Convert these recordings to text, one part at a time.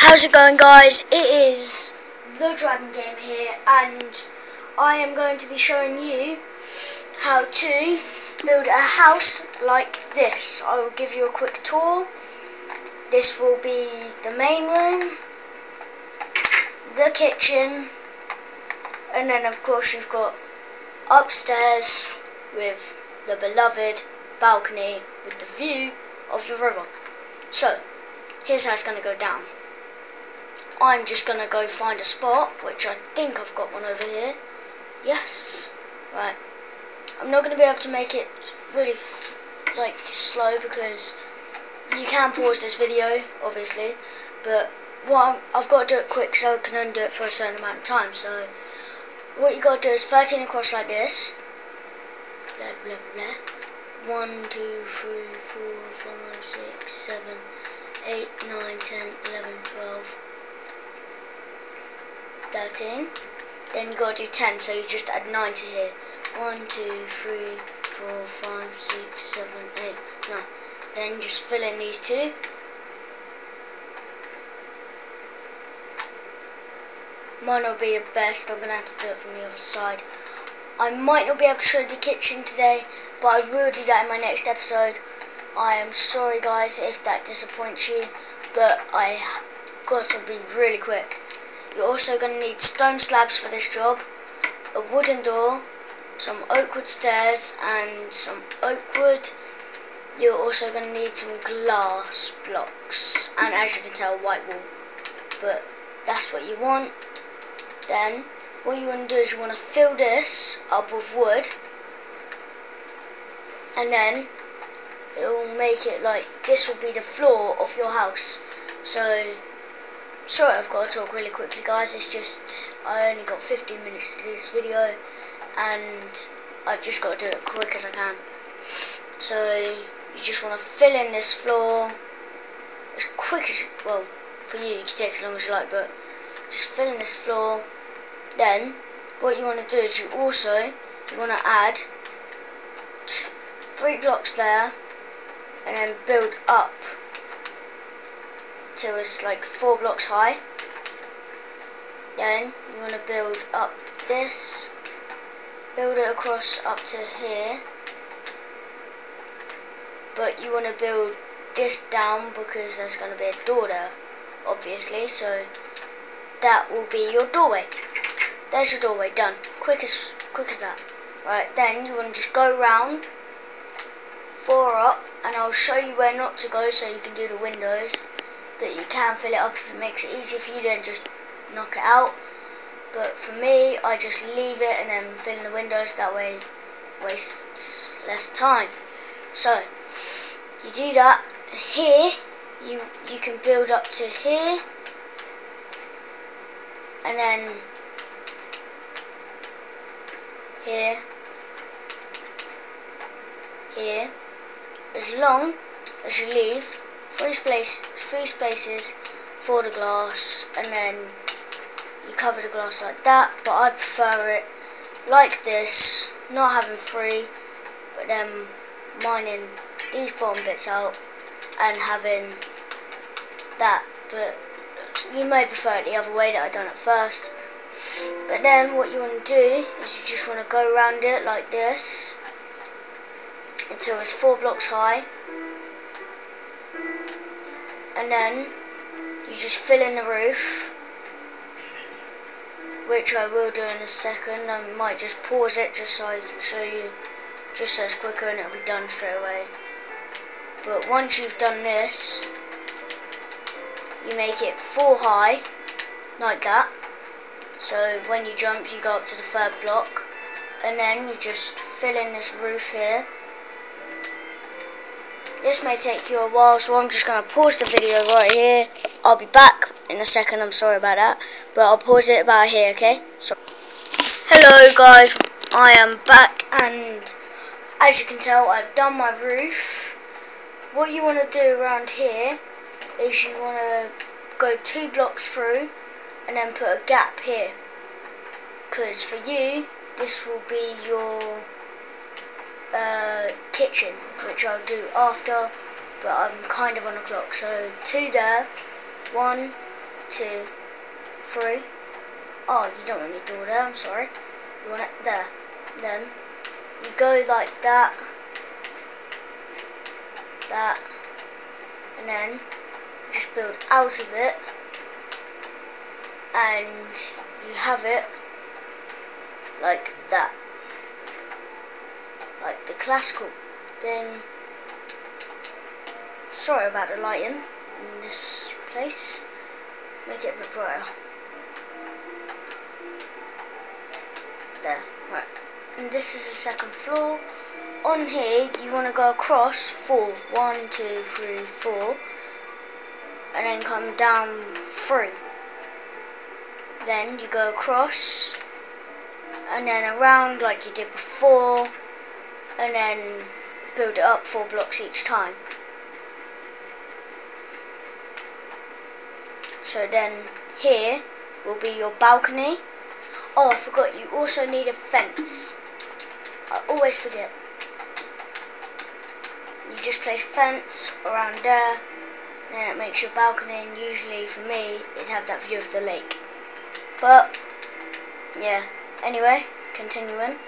How's it going guys? It is the Dragon Game here and I am going to be showing you how to build a house like this. I will give you a quick tour. This will be the main room, the kitchen and then of course you've got upstairs with the beloved balcony with the view of the river. So, here's how it's going to go down. I'm just going to go find a spot, which I think I've got one over here. Yes. Right. I'm not going to be able to make it really, like, slow because you can pause this video, obviously, but what i have got to do it quick so I can undo it for a certain amount of time. So, what you got to do is 13 across like this. Blah, blah, blah. 1, 2, 3, 4, 5, 6, 7, 8, 9, 10, 11, 12, 13. Then you got to do 10, so you just add 9 to here. 1, 2, 3, 4, 5, 6, 7, 8, 9. Then just fill in these two. Mine will be the best, I'm going to have to do it from the other side. I might not be able to show the kitchen today, but I will do that in my next episode. I am sorry guys if that disappoints you, but I got to be really quick. You're also going to need stone slabs for this job, a wooden door, some oak wood stairs and some oak wood. You're also going to need some glass blocks and as you can tell white wall. But that's what you want. Then what you want to do is you want to fill this up with wood and then it will make it like this will be the floor of your house. So Sorry I've got to talk really quickly guys, it's just, I only got 15 minutes to do this video, and I've just got to do it quick as I can. So, you just want to fill in this floor, as quick as, well, for you, you can take as long as you like, but just fill in this floor, then, what you want to do is you also, you want to add three blocks there, and then build up till it's like four blocks high. Then you want to build up this, build it across up to here. But you want to build this down because there's going to be a door there, obviously. So that will be your doorway. There's your doorway done. Quick as quick as that. Right, then you want to just go round, four up, and I'll show you where not to go so you can do the windows but you can fill it up if it makes it easier for you then just knock it out. But for me I just leave it and then fill in the windows that way wastes less time. So you do that here you you can build up to here and then here here as long as you leave three, space, three spaces for the glass and then you cover the glass like that but I prefer it like this not having three but then mining these bottom bits out and having that but you may prefer it the other way that I done it first. But then what you want to do is you just want to go around it like this until it's four blocks high and then you just fill in the roof which I will do in a second. I might just pause it just so I can show you just so it's quicker and it'll be done straight away. But once you've done this you make it full high like that. So when you jump you go up to the third block. And then you just fill in this roof here this may take you a while, so I'm just going to pause the video right here. I'll be back in a second, I'm sorry about that. But I'll pause it about here, okay? So, Hello guys, I am back and as you can tell I've done my roof. What you want to do around here is you want to go two blocks through and then put a gap here. Because for you, this will be your uh, kitchen, which I'll do after, but I'm kind of on a clock. So two there, one, two, three. Oh, you don't want any door there, I'm sorry. You want it there. Then you go like that, that, and then just build out of it, and you have it like that. Like the classical thing. Sorry about the lighting in this place. Make it a bit brighter. There, right. And this is the second floor. On here, you want to go across four. One, two, three, four. And then come down three. Then you go across. And then around like you did before. And then build it up four blocks each time. So then here will be your balcony. Oh, I forgot, you also need a fence. I always forget. You just place fence around there, then it makes your balcony, and usually for me, it'd have that view of the lake. But, yeah, anyway, continuing.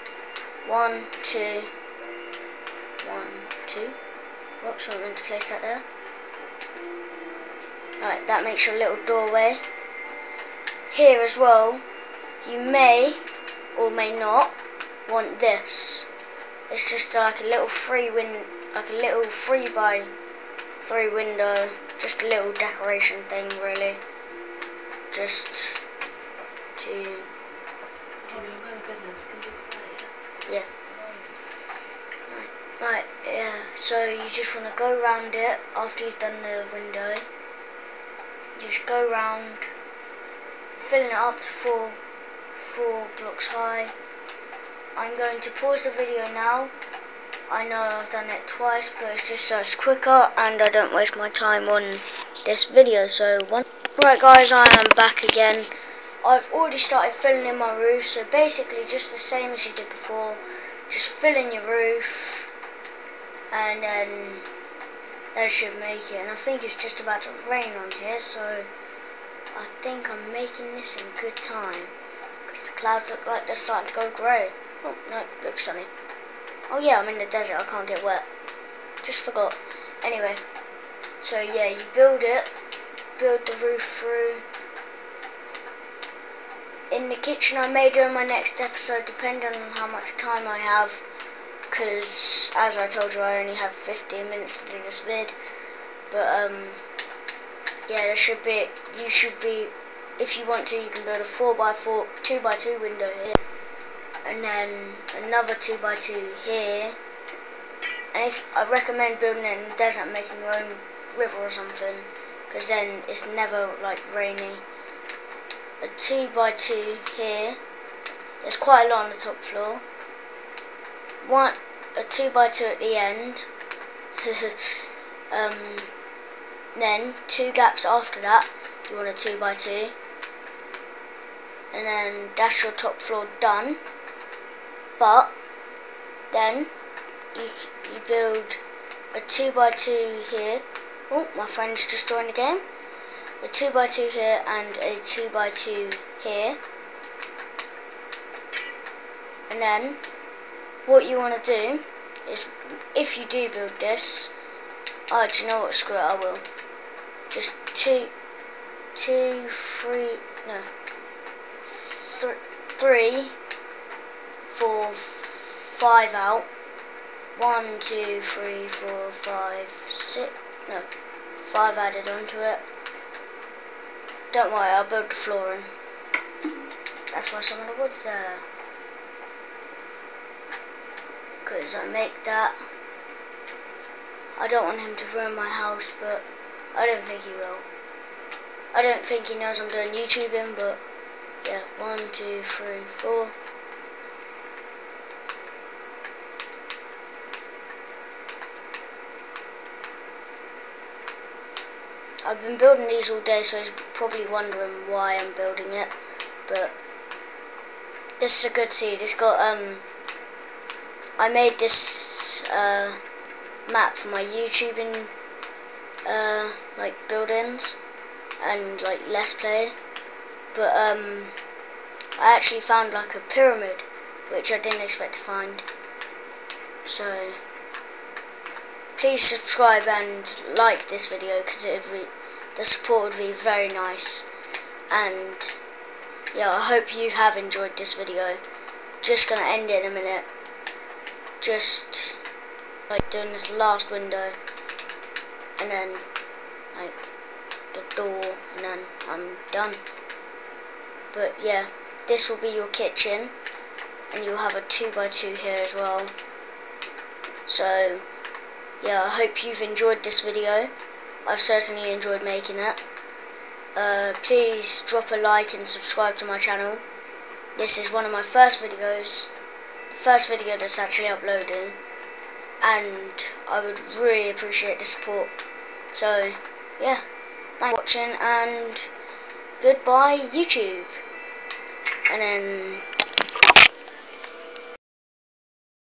One, two, one, two. Whoops, I meant to place that there. Alright, that makes your little doorway. Here as well, you may or may not want this. It's just like a little free win, like a little three by three window, just a little decoration thing, really. Just to. Yeah. Right, yeah. So you just want to go around it after you've done the window just go round, filling it up to four, four blocks high. I'm going to pause the video now. I know I've done it twice, but it's just so it's quicker and I don't waste my time on this video. So one. Right guys, I am back again. I've already started filling in my roof, so basically just the same as you did before. Just fill in your roof and then that should make it. And I think it's just about to rain on here, so I think I'm making this in good time. Because the clouds look like they're starting to go grey. Oh, no, looks sunny. Oh yeah, I'm in the desert, I can't get wet. Just forgot. Anyway, so yeah, you build it, build the roof through. In the kitchen I may do in my next episode, depending on how much time I have because as I told you I only have 15 minutes to do this vid. But um yeah there should be you should be if you want to you can build a 4x4 2x2 window here and then another 2x2 here. And if I recommend building it in the desert making your own river or something because then it's never like rainy. A 2x2 here. There's quite a lot on the top floor one a two by two at the end. um, then two gaps after that, you want a two by two, and then that's your top floor done. But then you you build a two by two here. Oh, my friend's just joined the game. A two by two here and a two by two here, and then what you want to do is, if you do build this, oh, do you know what, screw it, I will. Just two, two, three, no, th three, four, five out. One, two, three, four, five, six, no, five added onto it. Don't worry, I'll build the flooring. That's why some of the wood's there because I make that. I don't want him to ruin my house, but I don't think he will. I don't think he knows I'm doing YouTubing, but yeah, one, two, three, four. I've been building these all day, so he's probably wondering why I'm building it, but this is a good seed. It's got um I made this uh, map for my YouTubing uh, like buildings and like let's play. But um, I actually found like a pyramid, which I didn't expect to find. So please subscribe and like this video because the support would be very nice. And yeah, I hope you have enjoyed this video. Just gonna end it in a minute. Just like doing this last window and then like the door and then I'm done. But yeah, this will be your kitchen and you'll have a 2x2 here as well. So yeah, I hope you've enjoyed this video. I've certainly enjoyed making it. Uh, please drop a like and subscribe to my channel. This is one of my first videos, first video that's actually uploading, and I would really appreciate the support. So, yeah, thanks for watching, and goodbye YouTube. And then